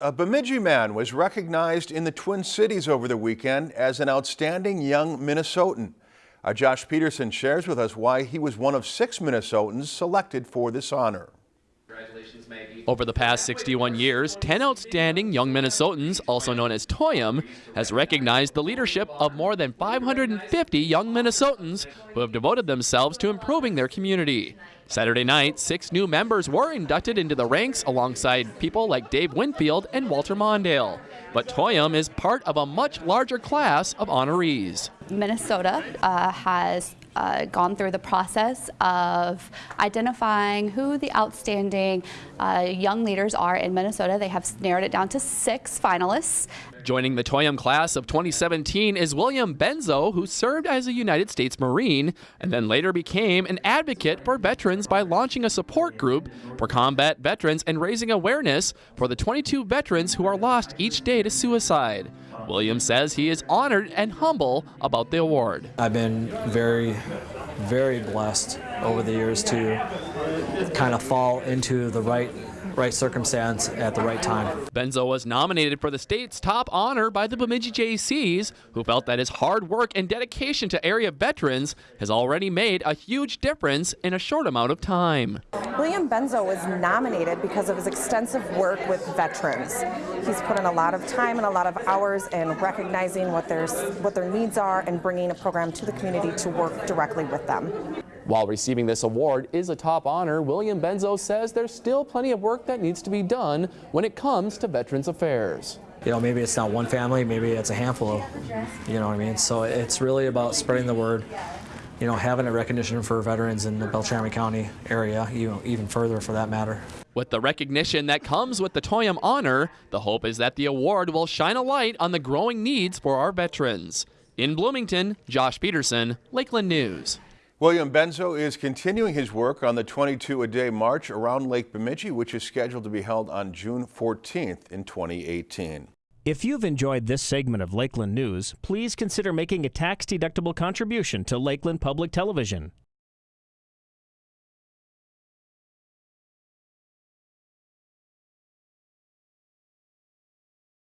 A Bemidji man was recognized in the Twin Cities over the weekend as an outstanding young Minnesotan. Our Josh Peterson shares with us why he was one of six Minnesotans selected for this honor. Over the past 61 years, 10 outstanding young Minnesotans, also known as TOYUM, has recognized the leadership of more than 550 young Minnesotans who have devoted themselves to improving their community. Saturday night, six new members were inducted into the ranks alongside people like Dave Winfield and Walter Mondale. But TOYUM is part of a much larger class of honorees. Minnesota uh, has uh, gone through the process of identifying who the outstanding uh, young leaders are in Minnesota. They have narrowed it down to six finalists. Joining the TOYUM class of 2017 is William Benzo, who served as a United States Marine and then later became an advocate for veterans by launching a support group for combat veterans and raising awareness for the 22 veterans who are lost each day to suicide. William says he is honored and humble about the award. I've been very, very blessed over the years to kind of fall into the right right circumstance at the right time. Benzo was nominated for the state's top honor by the Bemidji Jaycees, who felt that his hard work and dedication to area veterans has already made a huge difference in a short amount of time. William Benzo was nominated because of his extensive work with veterans. He's put in a lot of time and a lot of hours in recognizing what their, what their needs are and bringing a program to the community to work directly with them. While receiving this award is a top honor, William Benzo says there's still plenty of work that needs to be done when it comes to Veterans Affairs. You know, maybe it's not one family, maybe it's a handful of, you know what I mean? So it's really about spreading the word, you know, having a recognition for veterans in the Beltrami County area, you know, even further for that matter. With the recognition that comes with the TOYUM honor, the hope is that the award will shine a light on the growing needs for our veterans. In Bloomington, Josh Peterson, Lakeland News. William Benzo is continuing his work on the 22 a day march around Lake Bemidji, which is scheduled to be held on June 14th in 2018. If you've enjoyed this segment of Lakeland News, please consider making a tax-deductible contribution to Lakeland Public Television.